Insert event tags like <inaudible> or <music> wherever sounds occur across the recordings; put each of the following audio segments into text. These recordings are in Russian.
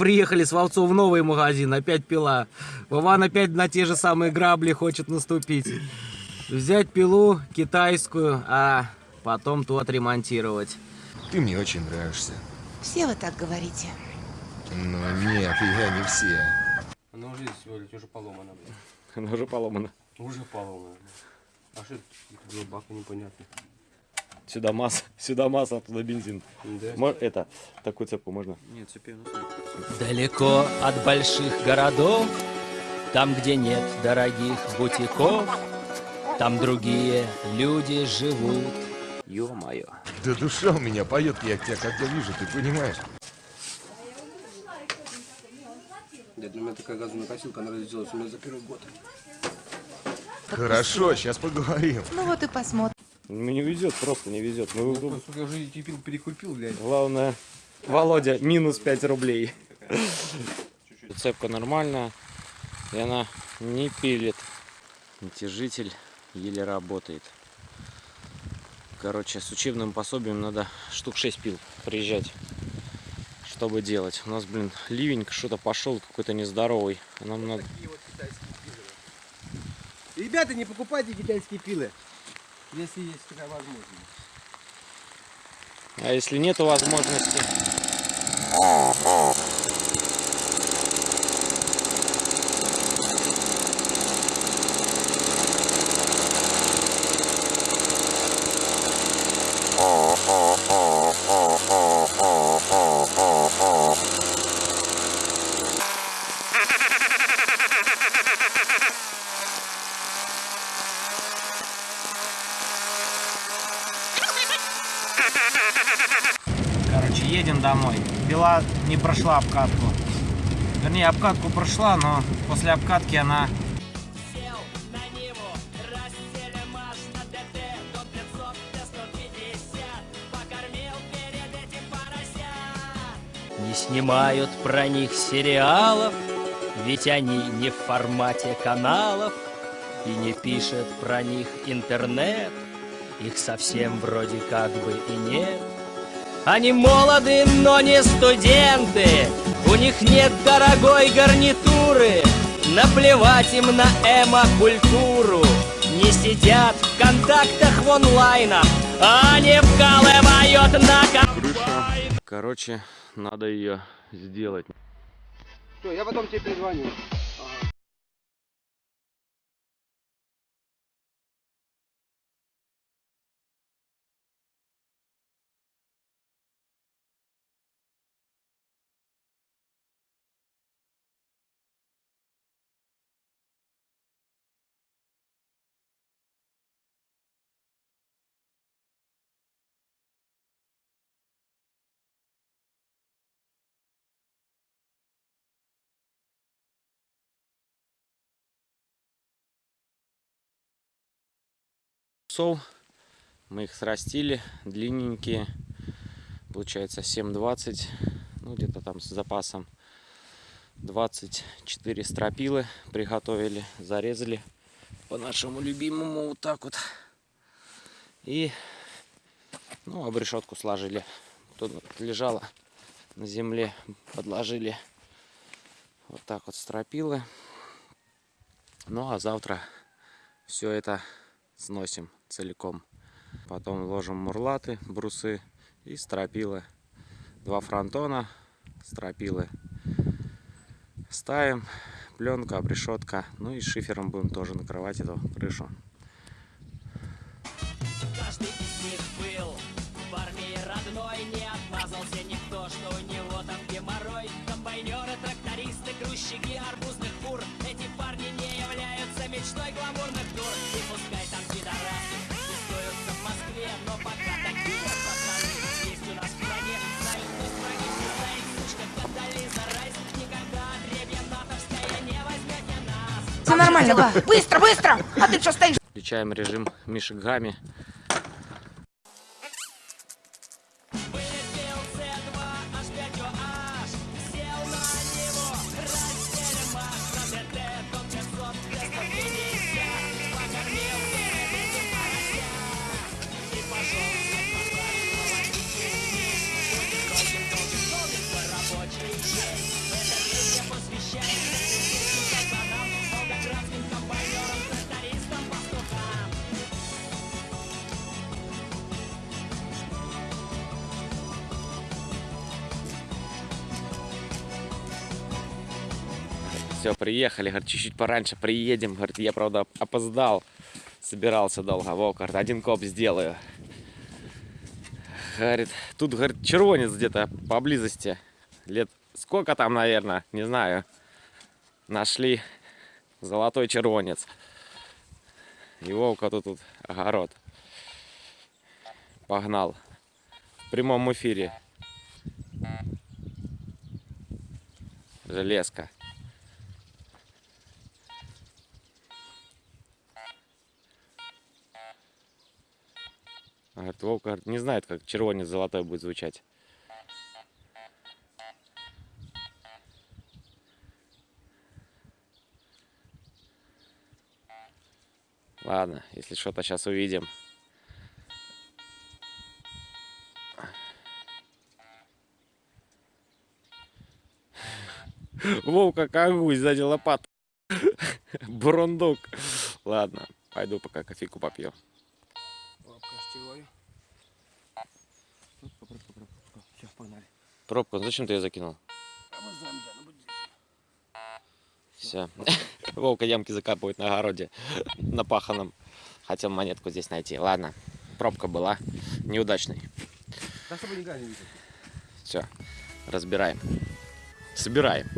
приехали с Вовцов в новый магазин, опять пила. Вован опять на те же самые грабли хочет наступить. Взять пилу китайскую, а потом ту отремонтировать. Ты мне очень нравишься. Все вы так говорите. Но нет, я не все. Она уже лишь уже поломана, блин. Она уже поломана. Уже поломана. А что это два бака непонятно? Сюда масса, <laughs> сюда масса, туда бензин. Да? Это, такую цепку можно? Нет, цепи Далеко от больших городов, там, где нет дорогих бутиков, там другие люди живут. Ё-моё. Да душа у меня поет, я тебя когда вижу, ты понимаешь? Дед, у меня такая газовая косилка, она разделась у меня за первый год. Хорошо, сейчас поговорим. Ну вот и посмотрим. Ну не везет, просто не везет. Ну, Ну, сука, я уже эти пил перекупил, блядь. главное, Володя, минус 5 рублей. Цепка нормальная, и она не пилит. Натяжитель еле работает. Короче, с учебным пособием надо штук 6 пил приезжать, чтобы делать. У нас, блин, ливень что-то пошел какой-то нездоровый. Нам надо... Ребята, не покупайте китайские пилы, если есть такая возможность. А если нету возможности? Короче, едем домой. Пила не прошла обкатку. Вернее, обкатку прошла, но после обкатки она Сел на Ниву, Растелемаш на ДТ, до 500, Т-150, покормил перед этим поросят. Не снимают про них сериалов, ведь они не в формате каналов, и не пишет про них интернет, их совсем вроде как бы и нет. Они молоды, но не студенты, у них нет дорогой гарнитуры, наплевать им на эмо-культуру. Не сидят в контактах в онлайнах, они вкалывают на комбайнах. Короче, надо ее сделать. Все, я потом тебе перезвоню. Сов. Мы их срастили, длинненькие. Получается 7,20. Ну, где-то там с запасом 24 стропилы приготовили, зарезали по нашему любимому вот так вот. И, ну, обрешетку сложили. Тут лежала на земле, подложили вот так вот стропилы. Ну, а завтра все это сносим целиком. Потом ложим мурлаты, брусы и стропилы. Два фронтона, стропилы. Ставим, пленка, обрешетка. Ну и шифером будем тоже накрывать эту крышу. Каждый из них был в армии родной Не отмазался никто, что у него там геморрой Комбайнеры, трактористы, грузчики арбузных фур Эти парни не являются мечтой гламурных тур нормально, быстро, быстро! А ты что стоишь? Включаем режим Мишек Все, приехали, говорит, чуть-чуть пораньше приедем. Говорит, я, правда, опоздал. Собирался долго. Вов, говорит, один коп сделаю. Говорит, тут, говорит, червонец где-то поблизости. Лет сколько там, наверное, не знаю. Нашли золотой червонец. И Вовка тут, тут огород. Погнал. В прямом эфире. Железка. Говорит, Вовка говорит, не знает, как червонец золотой будет звучать. Ладно, если что-то сейчас увидим. Вовка как сзади лопат. <laughs> Бурундук. Ладно, пойду пока кофейку попью. Все, погнали. Пробку, ну зачем ты ее закинул? Все. <laughs> Вовка ямки закапывает на огороде, на паханом. Хотел монетку здесь найти. Ладно, пробка была неудачной. Да, чтобы не. Все, разбираем. Собираем.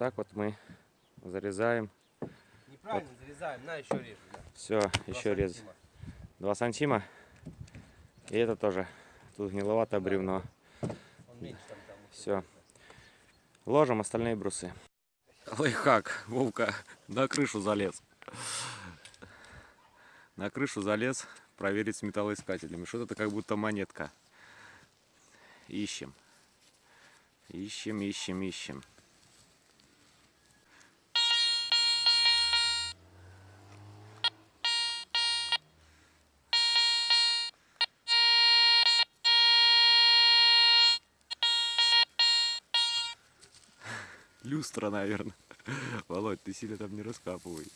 Так вот мы зарезаем. Неправильно зарезаем, на еще реже. да. Все, Два еще рез. 2 сантима. И это тоже. Тут гниловатое бревно. Он меньше там, там. Все. Ложим остальные брусы. Лайфхак. Вовка на крышу залез. На крышу залез проверить с металлоискателями. Что это как будто монетка. Ищем. Ищем, ищем, ищем. Люстра, наверное. <laughs> Володь, ты сильно там не раскапывай.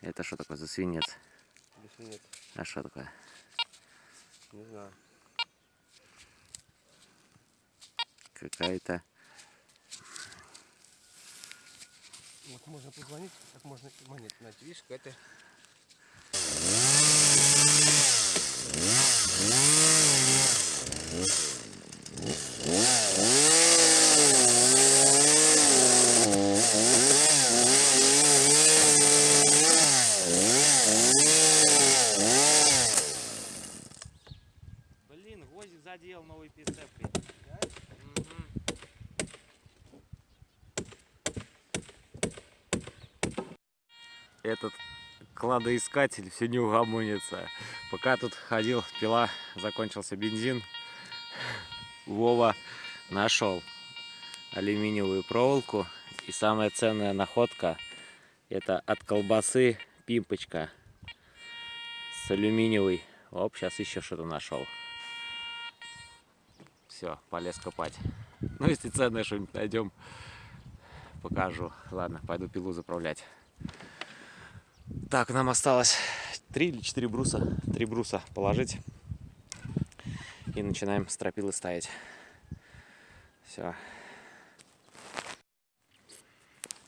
Это что такое за свинец? Если нет, А что такое? не знаю. Какая-то... Вот можно позвонить, как можно монету найти. Видишь, какая-то... Блин, Этот кладоискатель все не угомонится. Пока тут ходил, пила, закончился бензин. Вова нашел алюминиевую проволоку. И самая ценная находка это от колбасы пимпочка с алюминиевой. Оп, сейчас еще что-то нашел. Все, полез копать. Ну, если ценное что-нибудь найдем, покажу. Ладно, пойду пилу заправлять. Так, нам осталось три или четыре бруса. Три бруса положить. И начинаем стропилы ставить. Все.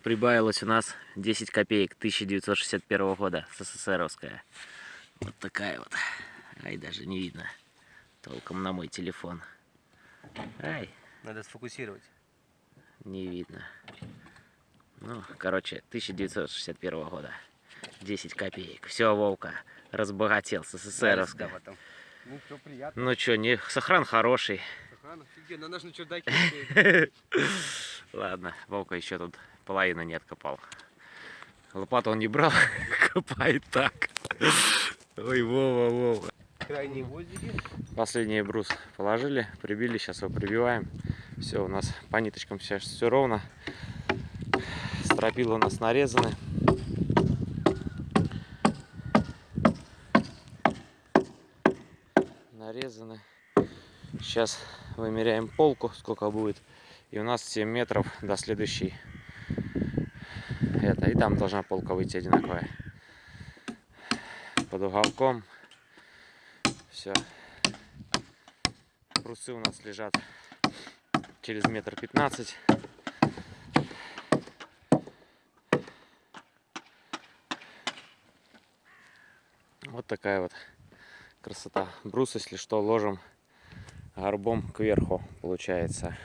Прибавилось у нас 10 копеек 1961 года, СССРовская. Вот такая вот. Ай, даже не видно толком на мой телефон. Ай, Надо сфокусировать. Не видно. Ну, короче, 1961 года. 10 копеек. Все, Вовка, разбогател с СССРовска. потом. Ну, все приятно. Ну что, не, сохран хороший. Охрана, офигенно, же на чердаке. <laughs> Ладно, Вовка еще тут половину не откопал. Лопату он не брал, <laughs> копает так. Ой, Вова, Вова. Крайние гвоздики. Последний брус положили, прибили, сейчас его прибиваем. Все, у нас по ниточкам сейчас все ровно. Стропила у нас нарезаны. Нарезаны. Сейчас вымеряем полку, сколько будет. И у нас 7 метров до следующей. Это, и там должна полка выйти одинаковая. Под уголком. Все. Брусы у нас лежат через метр пятнадцать. Вот такая вот красота. Брус, если что, ложим горбом кверху, получается.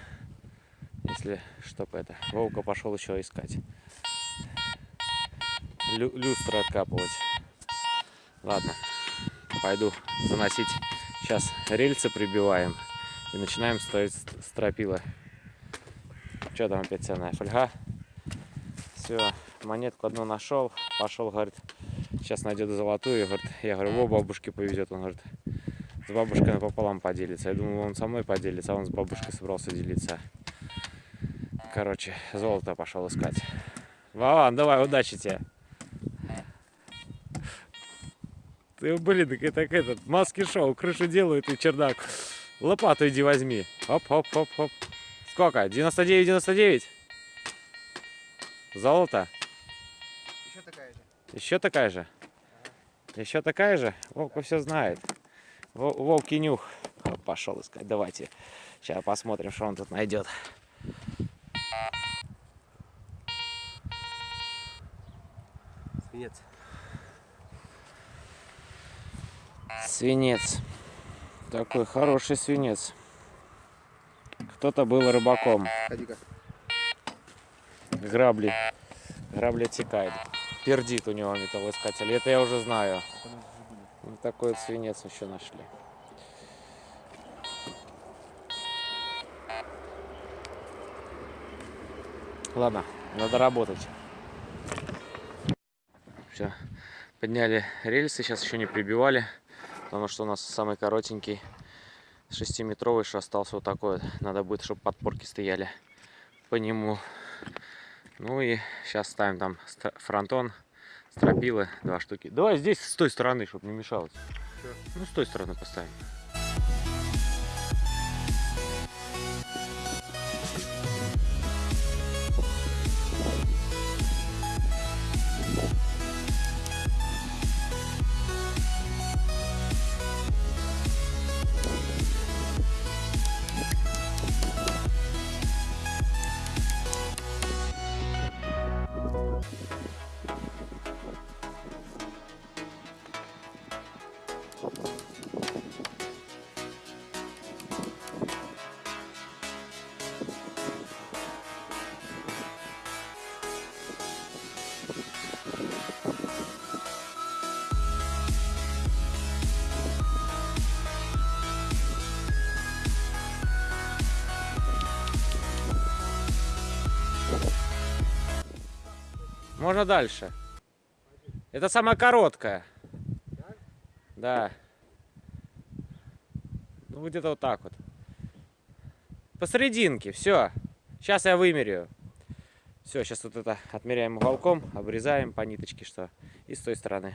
Если чтоб это. Вовка пошел еще искать. Лю- люстры откапывать. Ладно, пойду заносить. Сейчас рельсы прибиваем и начинаем ставить ст- стропила. Что там опять ценная фольга? Все, монетку одну нашел, пошел, говорит, сейчас найдет золотую, говорит, я говорю, во бабушке повезет, он говорит, с бабушкой напополам поделится. Я думал, он со мной поделится, а он с бабушкой собрался делиться. Короче, золото пошел искать. Вован, давай, удачи тебе. Ты, блин, так как этот, маски шоу, крышу делают и чердак. Лопату иди возьми. Хоп, хоп, хоп, хоп. Сколько? 99, 99? Золото? Еще такая же. Еще такая же? Еще такая же? Вовка все знает. Во- Вовки нюх. Пошел искать. Давайте. Сейчас посмотрим, что он тут найдет. Свинец. Свинец. Такой хороший свинец. Кто-то был рыбаком. Грабли. Грабли отсекает. Пердит у него металлоискатель. Это я уже знаю. Вот такой вот свинец еще нашли. Ладно, надо работать. Все. Подняли рельсы, сейчас еще не прибивали, потому что у нас самый коротенький 6-метровый, что остался вот такой вот. Надо будет, чтобы подпорки стояли по нему. Ну и сейчас ставим там фронтон, стропилы, два штуки. Давай здесь с той стороны, чтобы не мешалось. Чё? Ну, с той стороны поставим. Можно дальше. Это самая короткая. Да. Ну, где-то вот так вот. Посерединке, все. Сейчас я вымерю. Все, сейчас вот это отмеряем уголком, обрезаем по ниточке, что и с той стороны.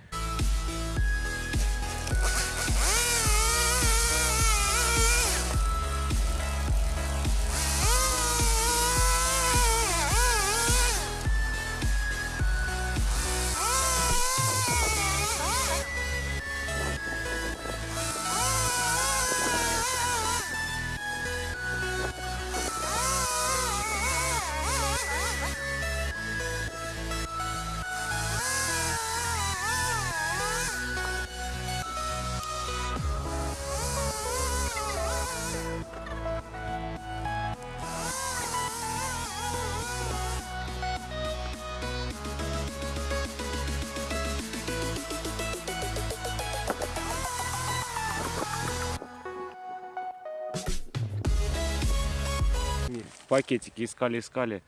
Пакетики искали, искали.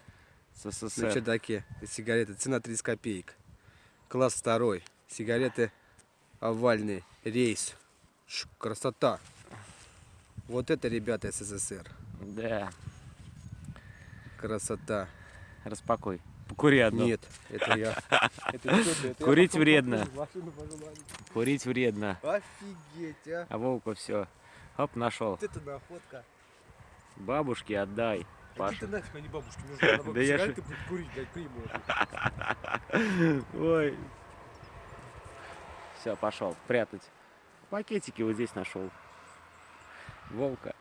С На СССР. чердаке. Сигареты. Цена 30 копеек. Класс второй. Сигареты овальный. Рейс. Ш, красота. Вот это, ребята, СССР. Да, Красота. распакуй. Покури одну. Нет, это я. <laughs> Курить вредно. Курить вредно. Офигеть, а. А Вовка все. Оп, нашел. Вот это находка. Бабушке отдай. Паша. ты нафиг, а не. Она <laughs> Да я сигареты будет курить, дать приму. <laughs> Ой. Все, пошел. Прятать. Пакетики вот здесь нашел. Волка.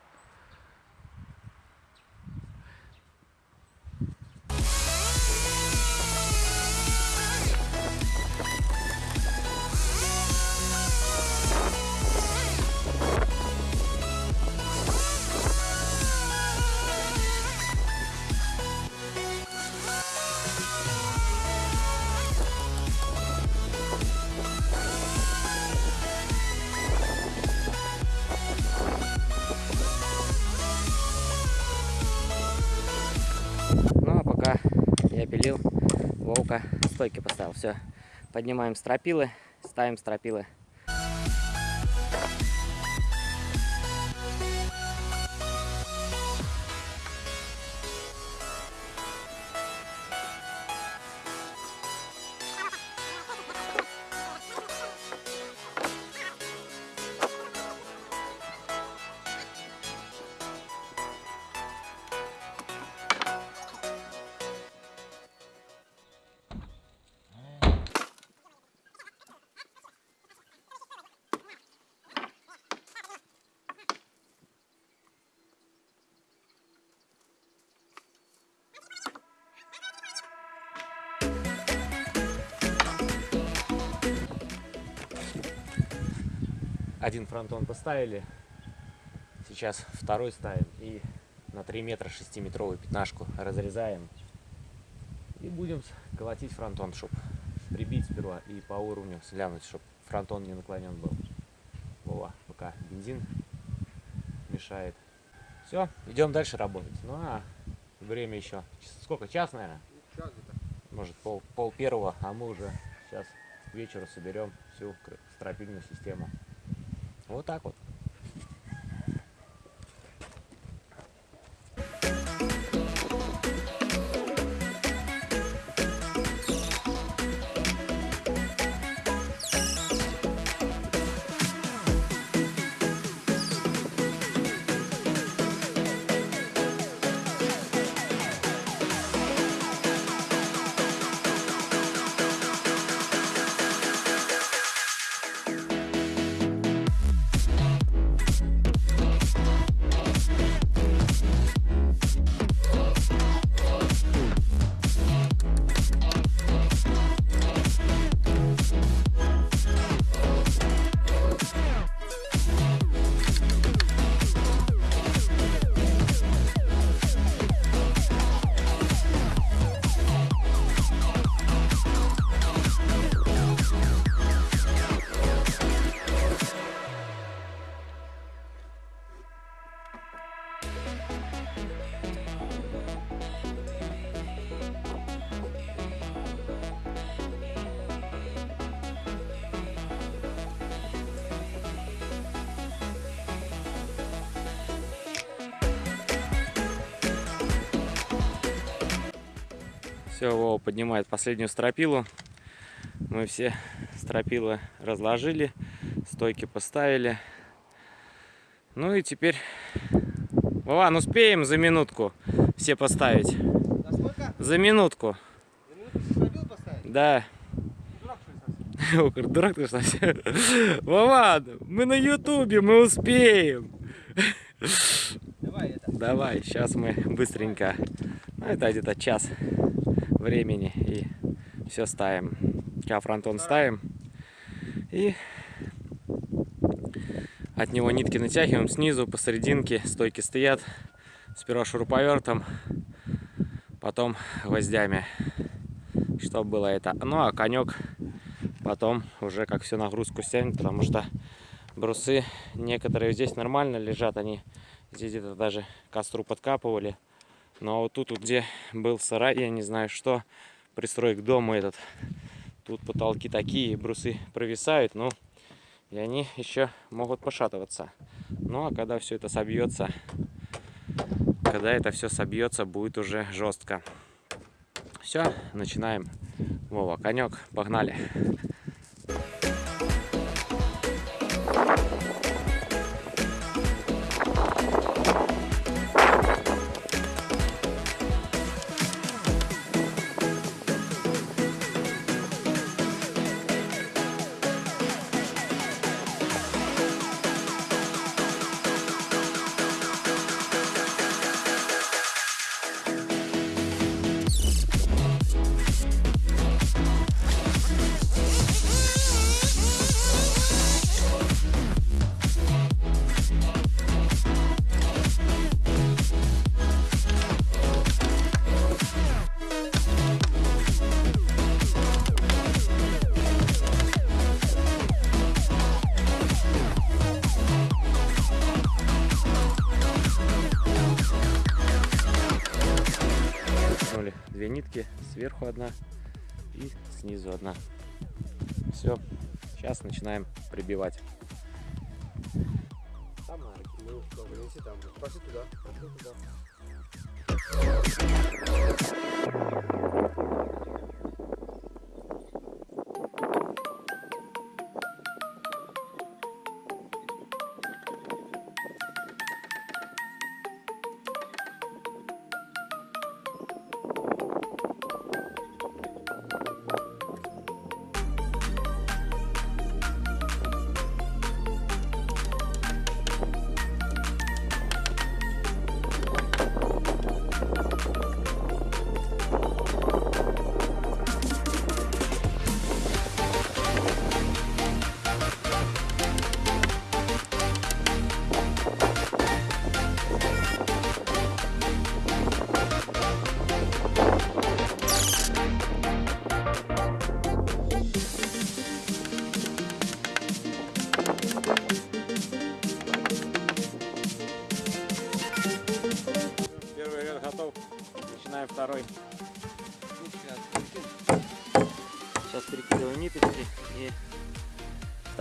Вовка стойки поставил. Все, поднимаем стропилы, ставим стропилы. Один фронтон поставили, сейчас второй ставим и на 3 метра 6-метровую пятнашку разрезаем. И будем колотить фронтон, чтобы прибить сперва и по уровню глянуть, чтобы фронтон не наклонен был. Вова, пока бензин мешает. Все, идем дальше работать. Ну а время еще. Час- Сколько? Час, наверное? Может, пол, пол первого, а мы уже сейчас к вечеру соберем всю стропильную систему. Вот так вот. Все, Вова поднимает последнюю стропилу. Мы все стропилы разложили, стойки поставили. Ну и теперь... Вован, успеем за минутку все поставить? Сколько? За минутку. За стропил поставить? Да. Дурак, что ли, дурак ты совсем. Вован, мы на ютубе, мы успеем. Давай это. Давай, сейчас мы быстренько. Ну, это где-то час времени. И все ставим. Фронтон ставим. И от него нитки натягиваем снизу, посерединке. Стойки стоят. Сперва шуруповертом, потом гвоздями. Чтобы было это. Ну, а конек потом уже как всю нагрузку стянет, потому что брусы некоторые здесь нормально лежат, они здесь где-то даже костру подкапывали, Но вот тут, где был сарай, я не знаю что, пристрой к дому этот, тут потолки такие, брусы провисают, ну, и они еще могут пошатываться. Ну, а когда все это собьется, когда это все собьется, будет уже жестко. Все, начинаем. Вова, конек, погнали. Нитки, сверху одна и снизу одна. Все, сейчас начинаем прибивать. Там, наверное, ну, добре, неси там. Пошли туда, пошли туда.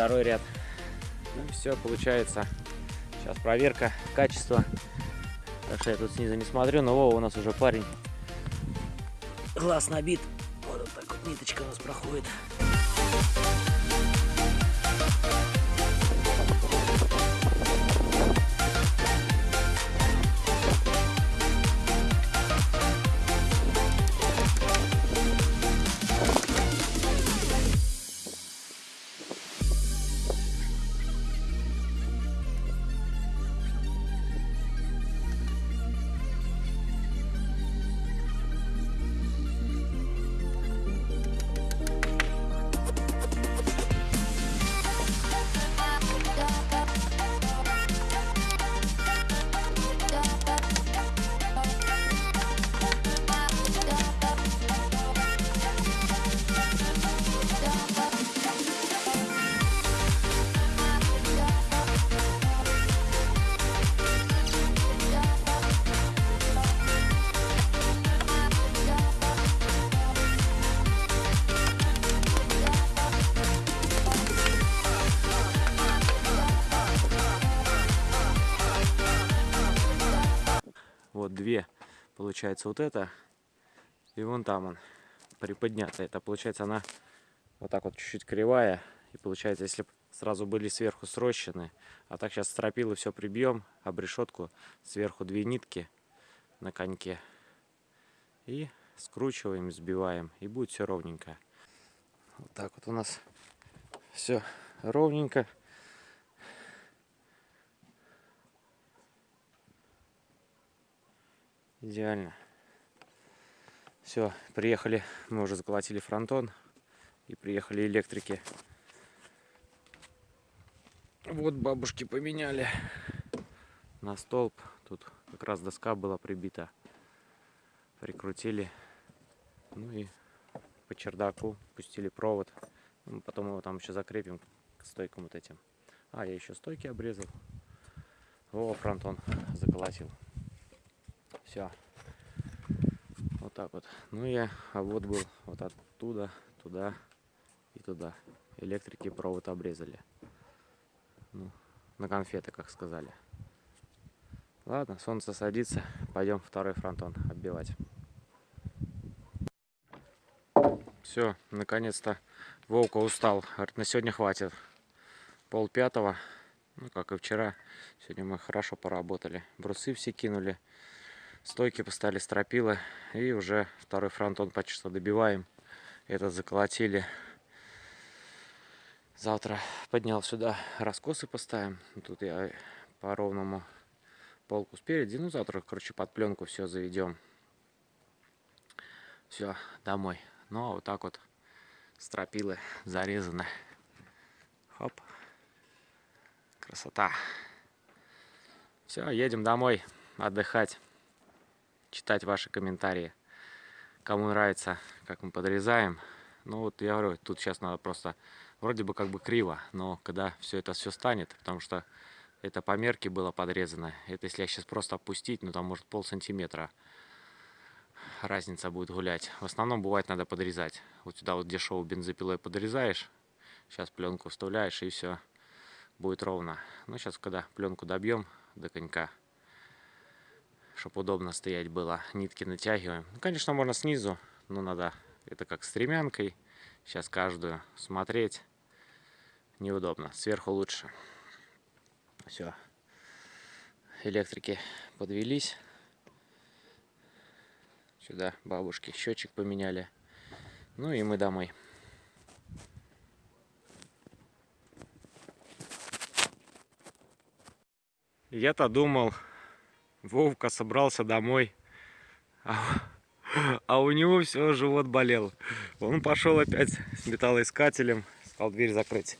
Второй ряд. Ну все получается. Сейчас проверка качества. Так что я тут снизу не смотрю, но Вова у нас уже парень. Глаз набит. Вот так вот ниточка у нас проходит. Получается, вот это. И вон там он приподнятый. Это получается она вот так вот чуть-чуть кривая. И получается, если сразу были сверху срощены, а так сейчас стропилы все прибьем, об решетку сверху две нитки на коньке. И скручиваем, сбиваем. И будет все ровненько. Вот так вот у нас все ровненько. Идеально. Все, приехали, мы уже заколотили фронтон и приехали электрики. Вот бабушки поменяли на столб. Тут как раз доска была прибита. Прикрутили. Ну и по чердаку пустили провод. Ну, Потом его там еще закрепим к стойкам вот этим. А, я еще стойки обрезал. О, фронтон заколотил. Все. так вот. Ну я, а вот был вот оттуда, туда и туда. Электрики провод обрезали. Ну, на конфеты, как сказали. Ладно, солнце садится. Пойдем второй фронтон оббивать. Все, наконец-то Волка устал. Говорит, на сегодня хватит. Пол пятого. Ну, как и вчера. Сегодня мы хорошо поработали. Брусы все кинули. Стойки поставили стропилы. И уже второй фронтон почти что добиваем. Этот заколотили. Завтра поднял сюда раскосы поставим. Тут я по ровному полку спереди. Ну, завтра, короче, под пленку все заведем. Все, домой. Ну, а вот так вот стропилы зарезаны. Хоп. Красота. Все, едем домой отдыхать. Читать ваши комментарии. Кому нравится, как мы подрезаем. Ну вот я говорю, тут сейчас надо просто вроде бы как бы криво, но когда все это все станет, потому что это по мерке было подрезано. Это если я сейчас просто опустить, ну там может пол сантиметра разница будет гулять. В основном бывает надо подрезать. Вот сюда вот дешевую бензопилой подрезаешь, сейчас пленку вставляешь и все будет ровно. Ну сейчас когда пленку добьем до конька, чтобы удобно стоять было, нитки натягиваем. Ну, конечно, можно снизу, но надо это как стремянкой. Сейчас каждую смотреть неудобно. Сверху лучше. Все. Электрики подвелись. Сюда бабушки счетчик поменяли. Ну и мы домой. Я-то думал, Вовка собрался домой, а, а у него все, живот болел. Он пошел опять с металлоискателем, сказал дверь закрыть.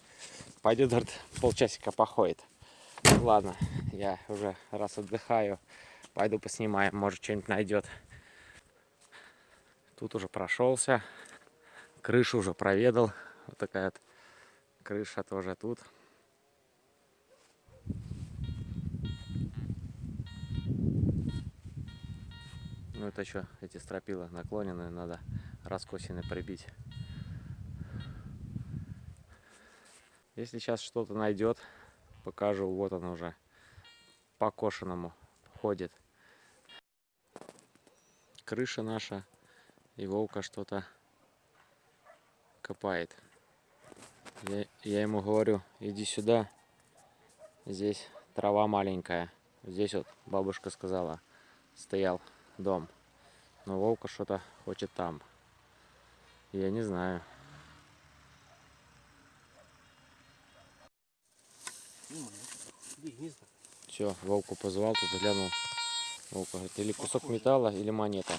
Пойдет, говорит, полчасика походит. Ладно, я уже раз отдыхаю, пойду поснимаем, может что-нибудь найдет. Тут уже прошелся, крышу уже проведал. Вот такая вот крыша тоже тут. Ну это что, эти стропила наклоненные, надо раскосины прибить. Если сейчас что-то найдет, покажу. Вот он уже по кошеному ходит. Крыша наша. И Вовка что-то копает. Я, я ему говорю, иди сюда. Здесь трава маленькая. Здесь вот бабушка сказала, стоял дом. Но Вовка что-то хочет там. Я не знаю. Все, Волку позвал, тут глянул. Волка говорит, или кусок металла, или монета.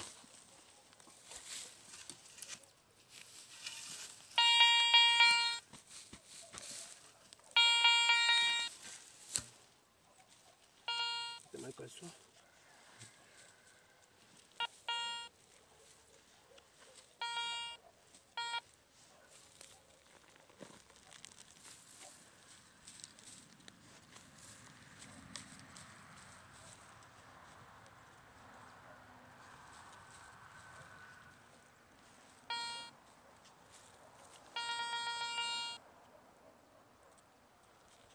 Это мое кольцо.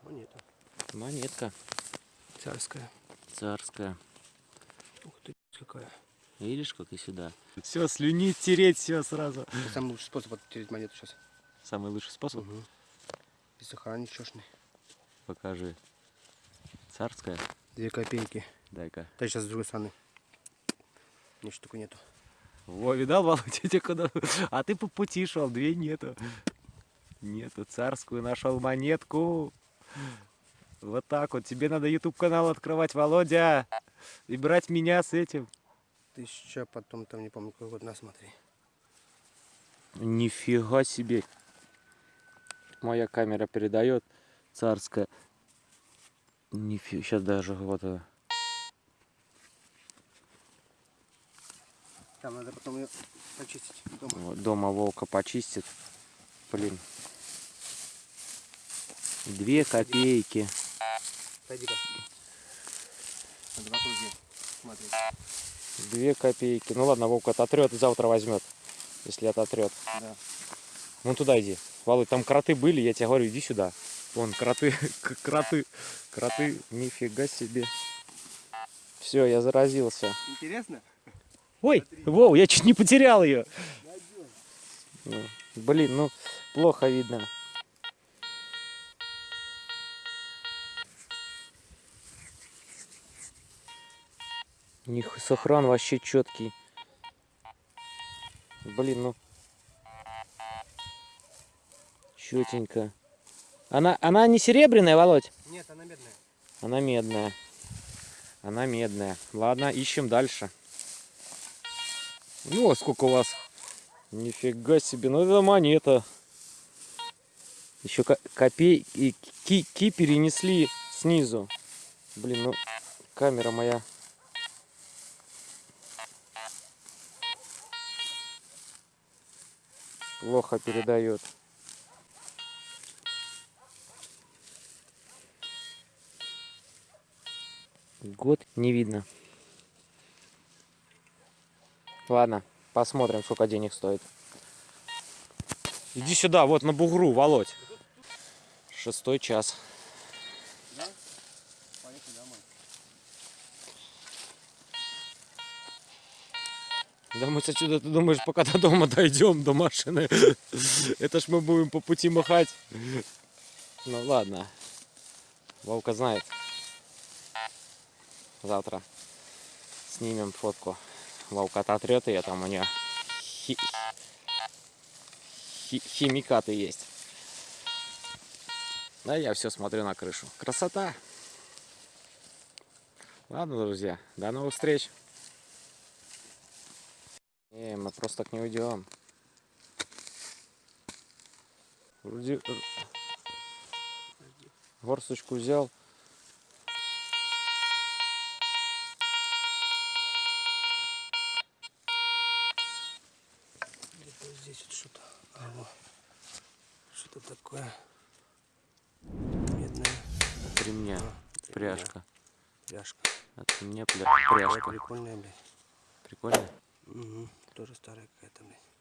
Монета. Монетка Царская. царская. Ух ты, какая. Видишь, как и сюда. Все, слюнить, тереть, все сразу. Это самый лучший способ оттереть монету сейчас. Самый лучший способ. Угу. И сахара ничешный. Покажи. Царская. Две копейки. Дай-ка. Да сейчас с другой стороны. Ничего такого нету. Во, видал, Володя, <laughs> куда? А ты по пути шел, две нету. Нету, царскую нашел монетку. Вот так вот. Тебе надо YouTube канал открывать, Володя. И брать меня с этим. Тысяча, потом там не помню какой год, на смотри. Нифига себе. Моя камера передает. Царская. Нифига. Сейчас даже вот. э, Там надо потом ее почистить дома. Вот, дома волка почистит. Блин. Две копейки. Пойди-ка. Надо в округе смотреть. Две копейки. Ну ладно, Вовка ототрет и завтра возьмет. Если ототрет. Да. Вон туда иди. Володь, там кроты были, я тебе говорю, иди сюда. Вон, кроты, <laughs> кроты, кроты, нифига себе. Все, я заразился. Интересно? Ой, Вов, я чуть не потерял ее. Блин, ну, плохо видно. Них сохран вообще четкий. Блин, ну. Четенько. Она, она не серебряная, Володь? Нет, она медная. Она медная. Она медная. Ладно, ищем дальше. Ну, а сколько у вас? Нифига себе, ну это монета. Еще копей и ки, ки перенесли снизу. Блин, ну камера моя. Плохо передает. Год не видно. Ладно, посмотрим, сколько денег стоит. Иди сюда, вот на бугру, Володь. Шестой час. Да мы отсюда, ты думаешь, пока до дома дойдем, до машины, <laughs> это ж мы будем по пути махать. Ну ладно, Вовка знает. Завтра снимем фотку. Вовка отрет ее, там у нее хи- хи- химикаты есть. Да, я все смотрю на крышу. Красота! Ладно, друзья, до новых встреч. Не, мы просто так не уйдем. Вроде э, горсточку взял. Где-то здесь вот что-то. А, вот. Что-то такое. Медная От ремня А, пряжка. пряжка. От ремня пля- пряжка. прикольная, блядь. Прикольно? Угу. Тоже старая какая-то, блядь.